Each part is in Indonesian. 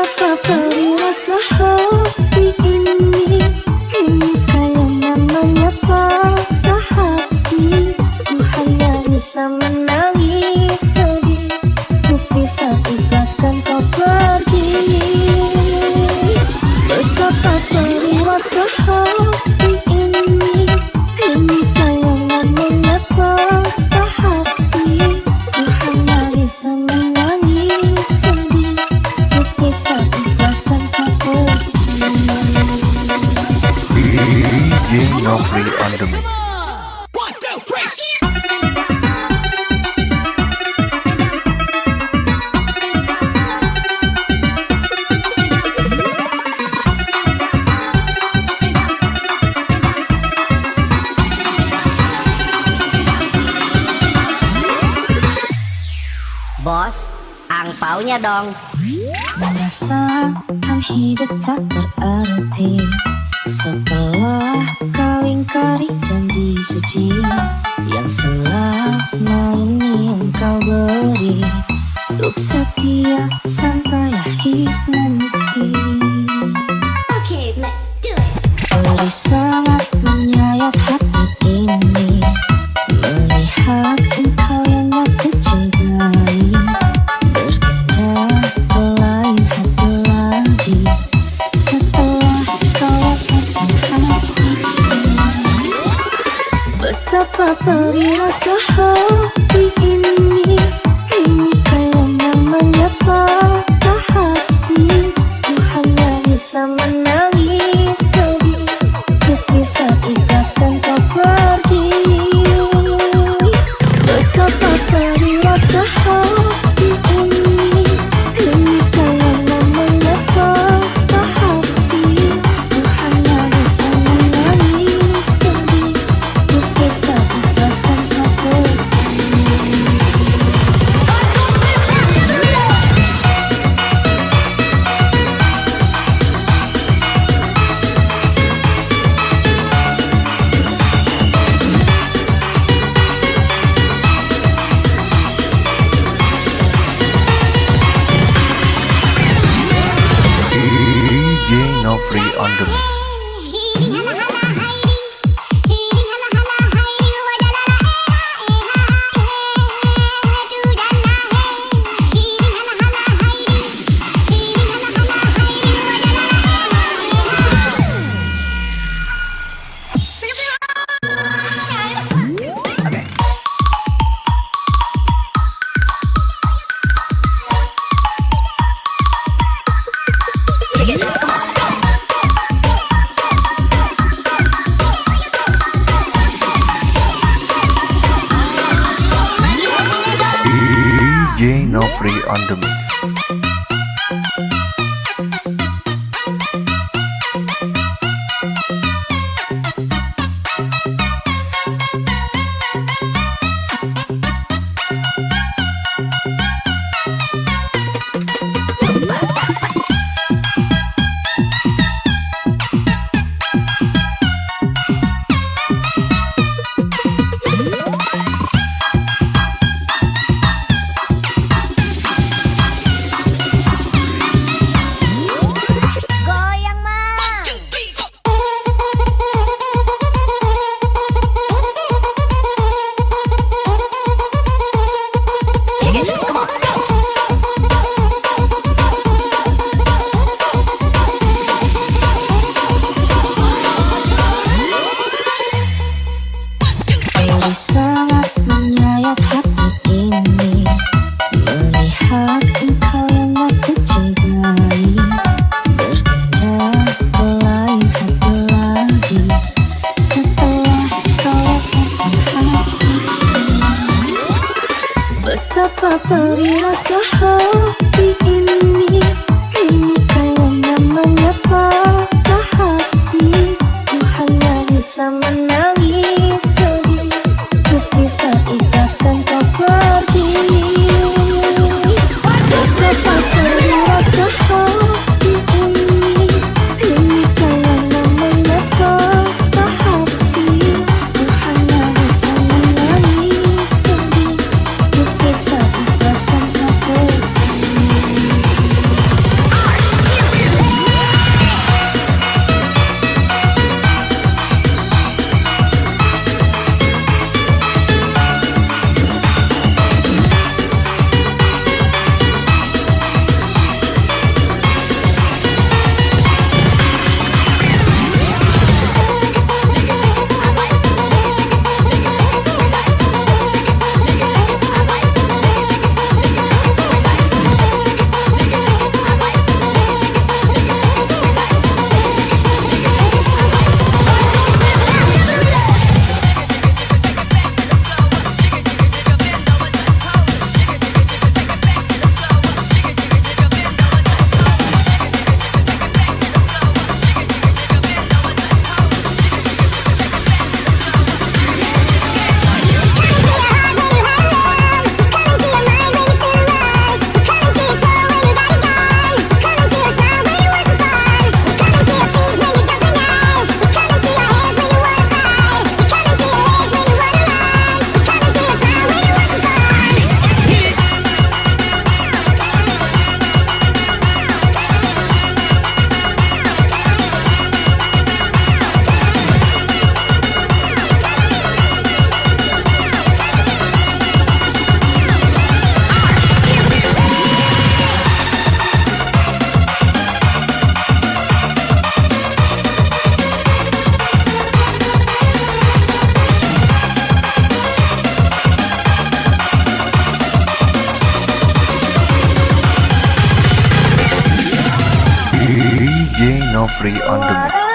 Betapa perih rasa hati ini? Ini kaya namanya patah hati. Ku hanya bisa masa kan hidup tak berarti setelah kau ingkari janji suci yang selama ini engkau beri untuk setia sampai akhir nanti. Okay, let's do it. Oleh Sapa perirasa hatiin Nofri on the mix.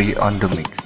Nofri on the mix.